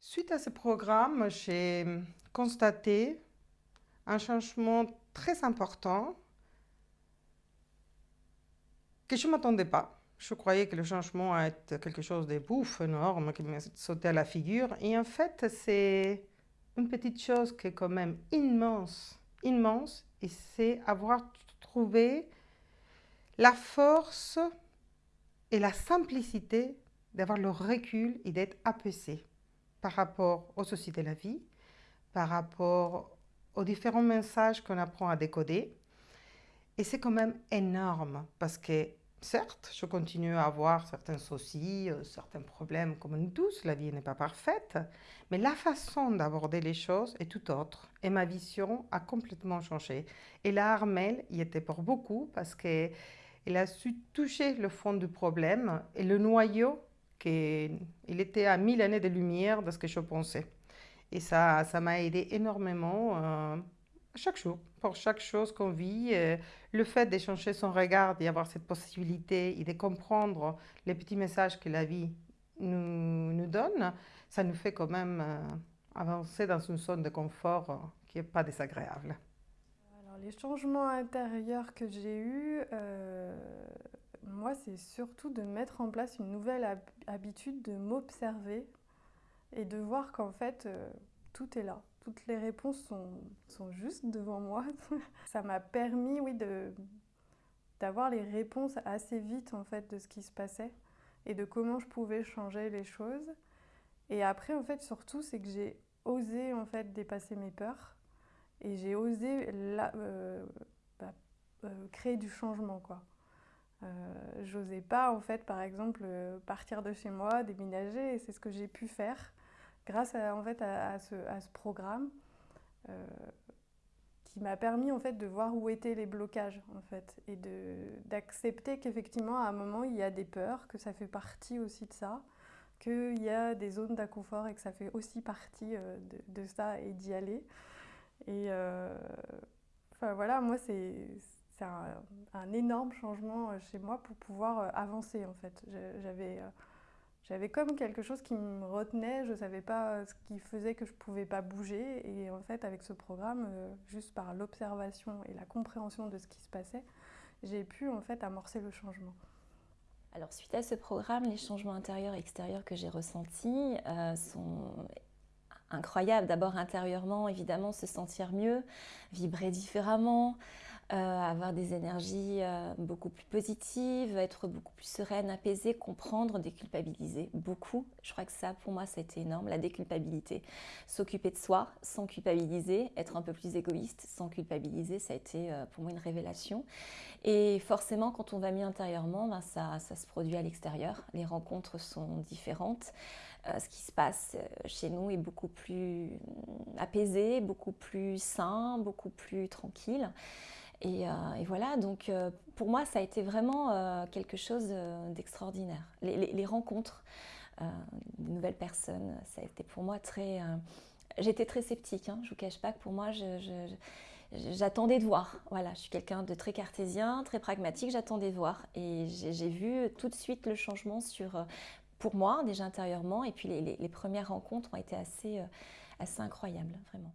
Suite à ce programme, j'ai constaté un changement très important que je ne m'attendais pas. Je croyais que le changement allait être quelque chose de bouffe, énorme, qui me sautait à la figure. Et en fait, c'est une petite chose qui est quand même immense, immense, et c'est avoir trouvé la force et la simplicité d'avoir le recul et d'être apaisé par rapport aux soucis de la vie, par rapport aux différents messages qu'on apprend à décoder. Et c'est quand même énorme parce que, certes, je continue à avoir certains soucis, euh, certains problèmes comme nous tous, la vie n'est pas parfaite, mais la façon d'aborder les choses est tout autre. Et ma vision a complètement changé. Et là, Armel y était pour beaucoup parce qu'elle a su toucher le fond du problème et le noyau qu'il était à mille années de lumière de ce que je pensais. Et ça ça m'a aidé énormément euh, chaque jour, pour chaque chose qu'on vit. Euh, le fait d'échanger son regard, d'y avoir cette possibilité et de comprendre les petits messages que la vie nous, nous donne, ça nous fait quand même euh, avancer dans une zone de confort qui n'est pas désagréable. Alors, les changements intérieurs que j'ai eus, moi, c'est surtout de mettre en place une nouvelle habitude de m'observer et de voir qu'en fait, euh, tout est là. Toutes les réponses sont, sont juste devant moi. Ça m'a permis, oui, d'avoir les réponses assez vite, en fait, de ce qui se passait et de comment je pouvais changer les choses. Et après, en fait, surtout, c'est que j'ai osé, en fait, dépasser mes peurs et j'ai osé euh, bah, euh, créer du changement, quoi. Euh, j'osais pas, en fait, par exemple, euh, partir de chez moi, déménager, et c'est ce que j'ai pu faire grâce à, en fait, à, ce, à ce, programme euh, qui m'a permis en fait, de voir où étaient les blocages en fait, et d'accepter qu'effectivement, à un moment, il y a des peurs, que ça fait partie aussi de ça, qu'il y a des zones d'inconfort et que ça fait aussi partie de, de ça et d'y aller. Et enfin voilà, moi, c'est c'est un, énorme changement euh, chez moi pour pouvoir euh, avancer en fait. J'avais euh, j'avais comme quelque chose qui me retenait, je ne savais pas ce qui faisait que je ne pouvais pas bouger. Et en fait, avec ce programme, juste par l'observation et la compréhension de ce qui se passait, j'ai pu en fait amorcer le changement. Alors suite à ce programme, les changements intérieurs et extérieurs que j'ai ressentis sont incroyables. D'abord intérieurement, évidemment, se sentir mieux, vibrer différemment, avoir des énergies euh, beaucoup plus positives, être beaucoup plus sereine, apaisée, comprendre, déculpabiliser beaucoup. Je crois que ça, pour moi, ça a été énorme, la déculpabilité. S'occuper de soi sans culpabiliser, être un peu plus égoïste sans culpabiliser, ça a été euh, pour moi une révélation. Et forcément, quand on va mieux intérieurement, ben ça, ça se produit à l'extérieur. Les rencontres sont différentes. ce qui se passe chez nous est beaucoup plus apaisé, beaucoup plus sain, beaucoup plus tranquille. Euh, et, voilà, donc euh, pour moi, ça a été vraiment euh, quelque chose d'extraordinaire. Les, rencontres de nouvelles personnes, ça a été pour moi très... J'étais très sceptique, hein, je ne vous cache pas que pour moi, j'attendais de voir. Voilà, je suis quelqu'un de très cartésien, très pragmatique, j'attendais de voir. Et j'ai vu tout de suite le changement sur, pour moi, déjà intérieurement, et puis les, premières rencontres ont été assez, assez incroyables, vraiment.